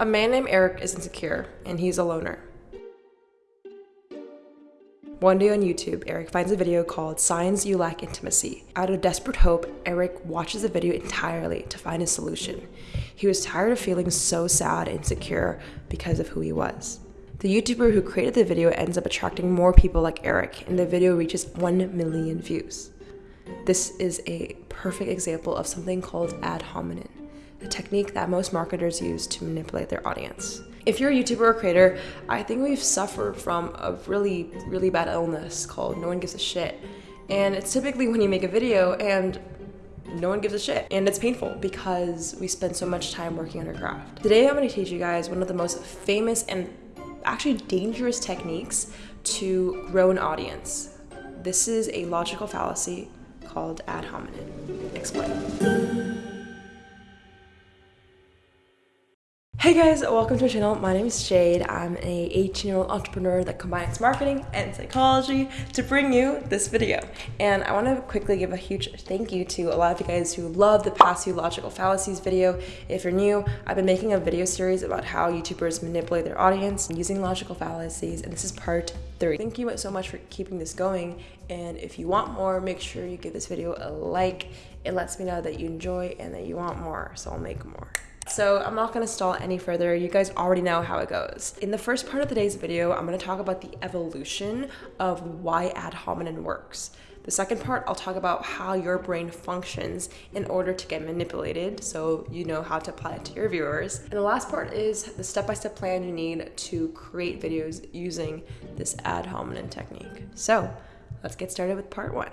A man named Eric is insecure, and he's a loner. One day on YouTube, Eric finds a video called Signs You Lack Intimacy. Out of desperate hope, Eric watches the video entirely to find a solution. He was tired of feeling so sad and insecure because of who he was. The YouTuber who created the video ends up attracting more people like Eric, and the video reaches 1 million views. This is a perfect example of something called ad hominem a technique that most marketers use to manipulate their audience. If you're a YouTuber or creator, I think we've suffered from a really, really bad illness called no one gives a shit. And it's typically when you make a video and no one gives a shit. And it's painful because we spend so much time working on our craft. Today I'm gonna teach you guys one of the most famous and actually dangerous techniques to grow an audience. This is a logical fallacy called ad hominem. Explain. Hey guys, welcome to my channel. My name is Jade. I'm a 18 year old entrepreneur that combines marketing and psychology to bring you this video. And I want to quickly give a huge thank you to a lot of you guys who love the past few logical fallacies video. If you're new, I've been making a video series about how YouTubers manipulate their audience using logical fallacies, and this is part three. Thank you so much for keeping this going. And if you want more, make sure you give this video a like. It lets me know that you enjoy and that you want more, so I'll make more. So I'm not gonna stall any further. You guys already know how it goes. In the first part of today's video, I'm gonna talk about the evolution of why ad hominem works. The second part, I'll talk about how your brain functions in order to get manipulated, so you know how to apply it to your viewers. And the last part is the step-by-step -step plan you need to create videos using this ad hominem technique. So let's get started with part one.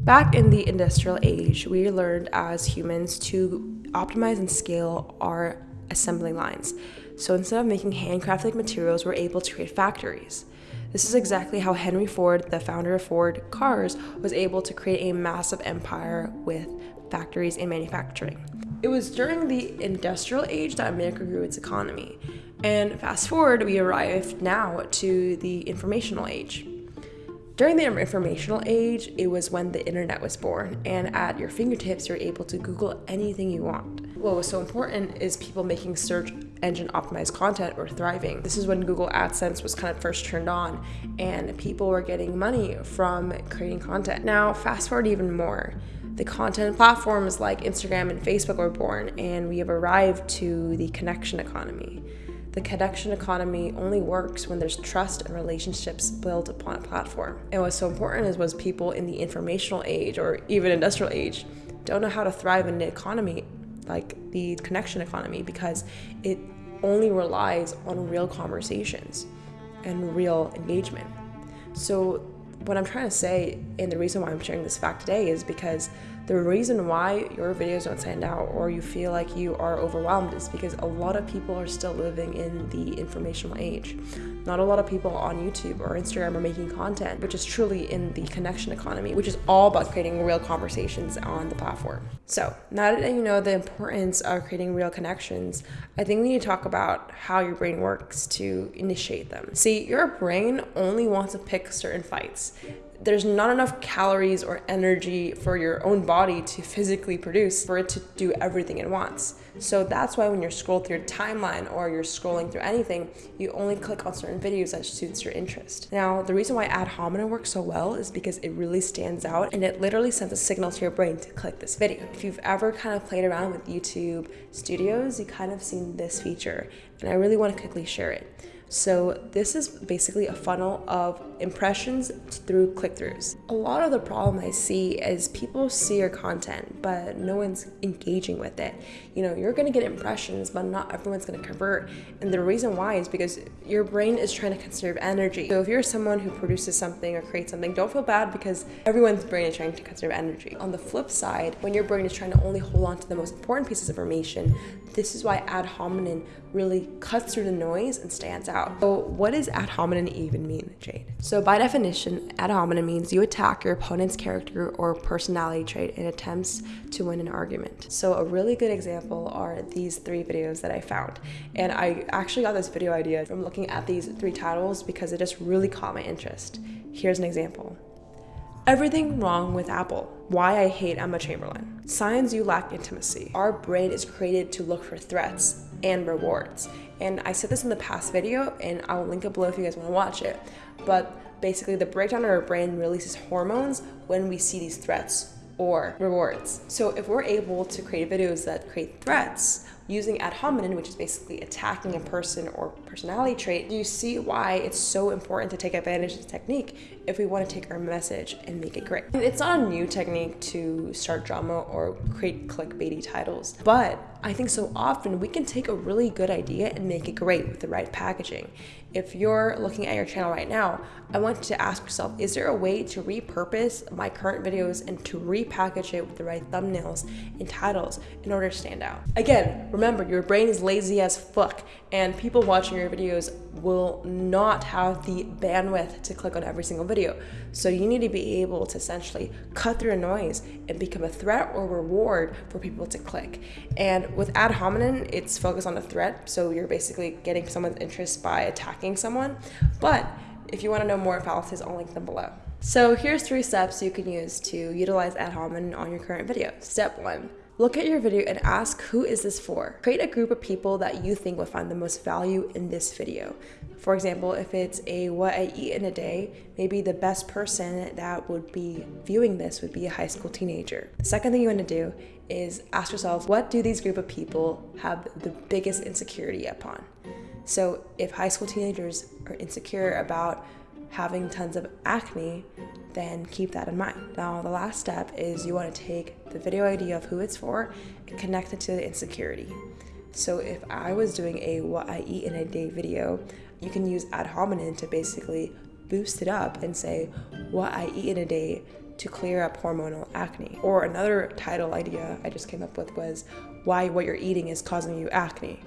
Back in the industrial age, we learned as humans to optimize and scale our assembly lines. So instead of making handcrafted materials, we're able to create factories. This is exactly how Henry Ford, the founder of Ford Cars, was able to create a massive empire with factories and manufacturing. It was during the industrial age that America grew its economy. And fast forward, we arrived now to the informational age. During the informational age, it was when the internet was born, and at your fingertips, you're able to Google anything you want. What was so important is people making search engine optimized content were thriving. This is when Google AdSense was kind of first turned on, and people were getting money from creating content. Now, fast forward even more. The content platforms like Instagram and Facebook were born, and we have arrived to the connection economy. The connection economy only works when there's trust and relationships built upon a platform. And what's so important is was people in the informational age or even industrial age don't know how to thrive in the economy like the connection economy because it only relies on real conversations and real engagement. So what I'm trying to say and the reason why I'm sharing this fact today is because the reason why your videos don't stand out or you feel like you are overwhelmed is because a lot of people are still living in the informational age. Not a lot of people on YouTube or Instagram are making content, which is truly in the connection economy, which is all about creating real conversations on the platform. So now that you know the importance of creating real connections, I think we need to talk about how your brain works to initiate them. See, your brain only wants to pick certain fights there's not enough calories or energy for your own body to physically produce for it to do everything it wants. So that's why when you're scrolling through your timeline or you're scrolling through anything, you only click on certain videos that suits your interest. Now, the reason why ad hominem works so well is because it really stands out and it literally sends a signal to your brain to click this video. If you've ever kind of played around with YouTube studios, you kind of seen this feature and I really want to quickly share it. So this is basically a funnel of impressions through click-throughs. A lot of the problem I see is people see your content, but no one's engaging with it. You know, you're gonna get impressions, but not everyone's gonna convert. And the reason why is because your brain is trying to conserve energy. So if you're someone who produces something or creates something, don't feel bad because everyone's brain is trying to conserve energy. On the flip side, when your brain is trying to only hold on to the most important pieces of information, this is why ad hominem really cuts through the noise and stands out. So what does ad hominem even mean, Jade? So by definition, ad hominem means you attack your opponent's character or personality trait in attempts to win an argument. So a really good example are these three videos that I found. And I actually got this video idea from looking at these three titles because it just really caught my interest. Here's an example. Everything wrong with Apple. Why I hate Emma Chamberlain. Signs you lack intimacy. Our brain is created to look for threats and rewards. And I said this in the past video, and I'll link it below if you guys want to watch it. But basically, the breakdown in our brain releases hormones when we see these threats or rewards. So if we're able to create videos that create threats, using ad hominem, which is basically attacking a person or personality trait, do you see why it's so important to take advantage of the technique if we want to take our message and make it great. It's not a new technique to start drama or create clickbaity titles, but I think so often we can take a really good idea and make it great with the right packaging. If you're looking at your channel right now, I want you to ask yourself, is there a way to repurpose my current videos and to repackage it with the right thumbnails and titles in order to stand out? Again, remember your brain is lazy as fuck and people watching your videos will not have the bandwidth to click on every single video. So you need to be able to essentially cut through noise and become a threat or reward for people to click. And with ad hominem, it's focused on a threat. So you're basically getting someone's interest by attacking someone. But if you want to know more fallacies, I'll link them below. So here's three steps you can use to utilize ad hominem on your current video. Step one, Look at your video and ask who is this for? Create a group of people that you think will find the most value in this video. For example, if it's a what I eat in a day, maybe the best person that would be viewing this would be a high school teenager. The second thing you want to do is ask yourself, what do these group of people have the biggest insecurity upon? So if high school teenagers are insecure about having tons of acne, then keep that in mind. Now, the last step is you want to take the video idea of who it's for and connect it to the insecurity. So, if I was doing a what I eat in a day video, you can use ad hominem to basically boost it up and say what I eat in a day to clear up hormonal acne. Or another title idea I just came up with was why what you're eating is causing you acne.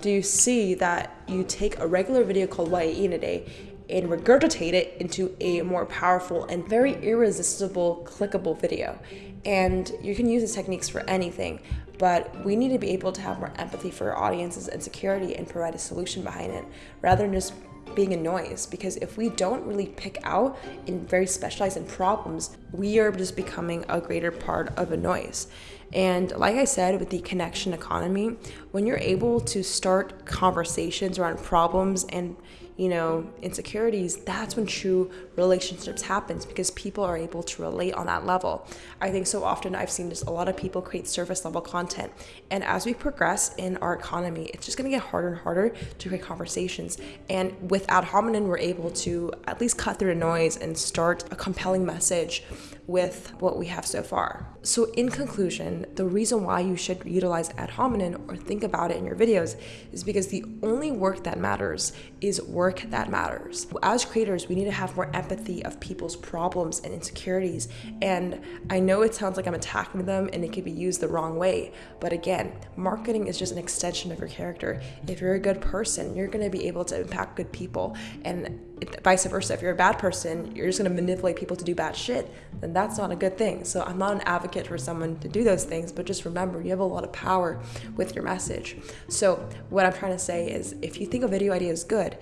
Do you see that you take a regular video called What I Eat in a Day and regurgitate it into a more powerful and very irresistible clickable video. And you can use these techniques for anything, but we need to be able to have more empathy for our audience's insecurity and provide a solution behind it rather than just being a noise because if we don't really pick out and very specialize in problems, we are just becoming a greater part of a noise. And like I said, with the connection economy, when you're able to start conversations around problems and you know, insecurities, that's when true relationships happens because people are able to relate on that level. I think so often I've seen just a lot of people create surface level content. And as we progress in our economy, it's just gonna get harder and harder to create conversations. And with ad hominem, we're able to at least cut through the noise and start a compelling message with what we have so far. So in conclusion, the reason why you should utilize ad hominem or think about it in your videos is because the only work that matters is work that matters. As creators, we need to have more empathy of people's problems and insecurities. And I know it sounds like I'm attacking them and it could be used the wrong way, but again, marketing is just an extension of your character. If you're a good person, you're gonna be able to impact good people. And vice versa. If you're a bad person, you're just going to manipulate people to do bad shit, then that's not a good thing. So I'm not an advocate for someone to do those things, but just remember you have a lot of power with your message. So what I'm trying to say is if you think a video idea is good,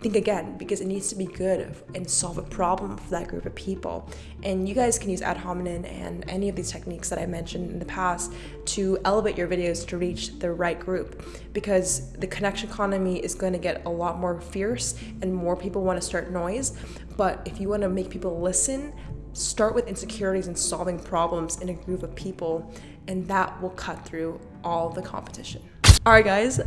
think again because it needs to be good and solve a problem for that group of people. And you guys can use ad hominem and any of these techniques that I mentioned in the past to elevate your videos to reach the right group because the connection economy is going to get a lot more fierce and more people want to start noise. But if you want to make people listen, start with insecurities and solving problems in a group of people, and that will cut through all the competition. All right, guys,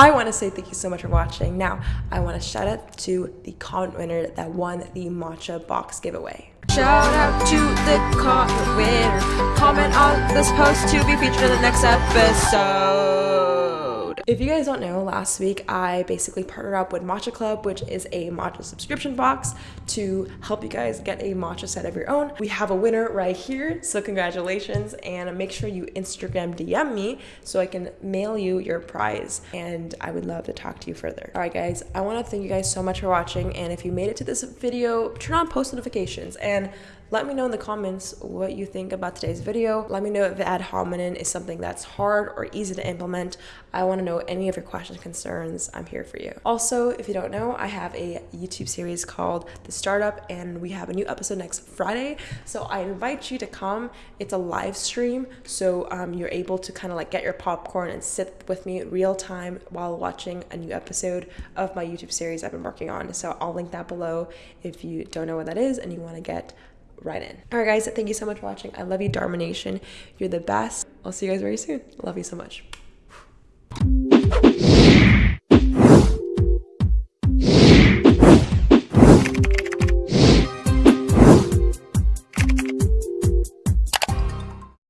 I want to say thank you so much for watching. Now, I want to shout out to the comment winner that won the matcha box giveaway. Shout out to the comment winner. Comment on this post to be featured in the next episode. If you guys don't know, last week I basically partnered up with Matcha Club, which is a matcha subscription box to help you guys get a matcha set of your own. We have a winner right here, so congratulations and make sure you Instagram DM me so I can mail you your prize and I would love to talk to you further. All right guys, I want to thank you guys so much for watching and if you made it to this video, turn on post notifications and Let me know in the comments what you think about today's video. Let me know if ad hominem is something that's hard or easy to implement. I want to know any of your questions, concerns. I'm here for you. Also, if you don't know, I have a YouTube series called The Startup, and we have a new episode next Friday. So I invite you to come. It's a live stream, so um, you're able to kind of like get your popcorn and sit with me real time while watching a new episode of my YouTube series I've been working on. So I'll link that below if you don't know what that is and you want to get right in. All right, guys, thank you so much for watching. I love you, Dharma Nation. You're the best. I'll see you guys very soon. Love you so much.